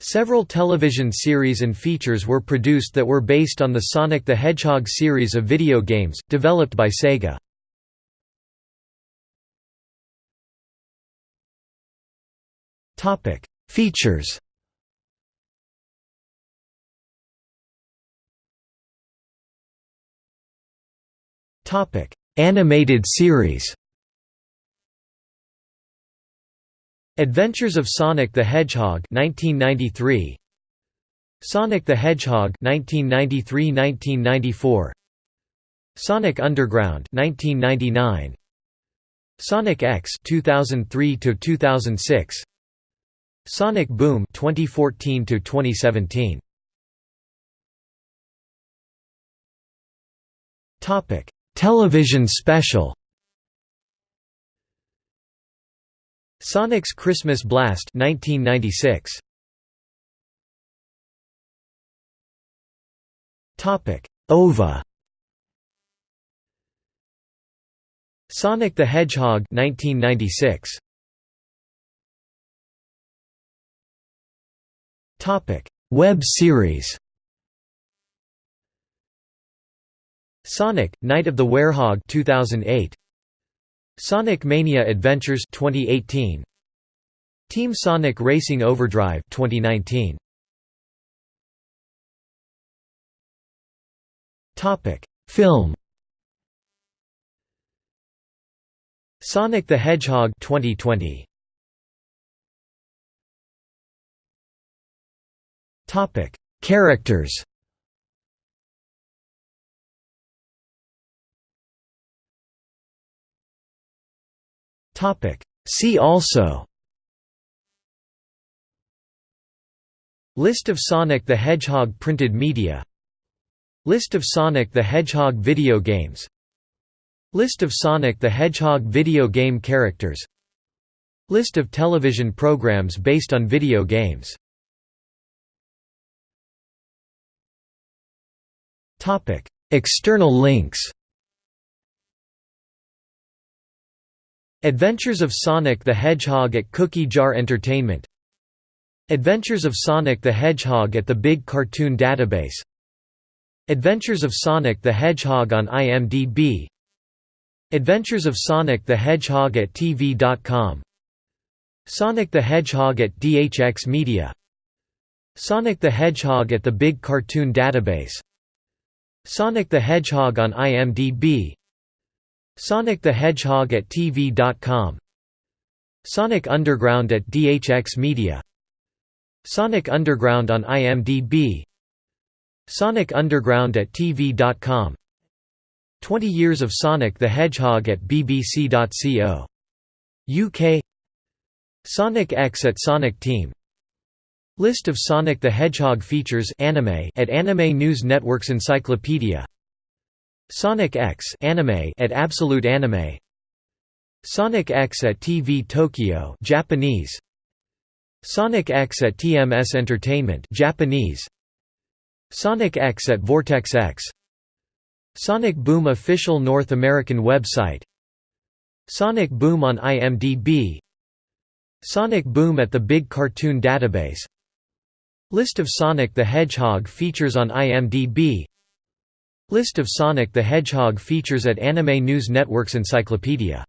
Several television series and features were produced that were based on the Sonic the Hedgehog series of video games, developed by Sega. Features Animated series Adventures of Sonic the Hedgehog 1993 Sonic the Hedgehog 1993-1994 Sonic Underground 1999 Sonic X 2003 to 2006 Sonic Boom 2014 to 2017 Topic Television special Sonic's Christmas Blast 1996 Topic OVA. Sonic the Hedgehog 1996 Topic Web series. Sonic Night of the Werehog 2008 Sonic Mania Adventures 2018 Team Sonic Racing Overdrive 2019 Topic. Film Sonic the Hedgehog 2020 Topic. Characters Topic. See also. List of Sonic the Hedgehog printed media. List of Sonic the Hedgehog video games. List of Sonic the Hedgehog video game characters. List of television programs based on video games. External links Adventures of Sonic the Hedgehog at Cookie Jar Entertainment. Adventures of Sonic the Hedgehog at the Big Cartoon Database. Adventures of Sonic the Hedgehog on IMDb Adventures of Sonic the Hedgehog at TV.com Sonic the Hedgehog at DHX Media. Sonic the Hedgehog at the Big Cartoon Database. Sonic the Hedgehog on IMDb Sonic the Hedgehog at TV.com Sonic Underground at DHX Media. Sonic Underground on IMDb Sonic Underground at TV.com 20 Years of Sonic the Hedgehog at BBC.co. UK Sonic X at Sonic Team. List of Sonic the Hedgehog features anime at Anime News Network's Encyclopedia Sonic X anime at Absolute Anime. Sonic X at TV Tokyo Japanese. Sonic X at TMS Entertainment Japanese. Sonic X at Vortex X. Sonic Boom official North American website. Sonic Boom on IMDb Sonic Boom at the Big Cartoon Database. List of Sonic the Hedgehog features on IMDb List of Sonic the Hedgehog features at Anime News Network's Encyclopedia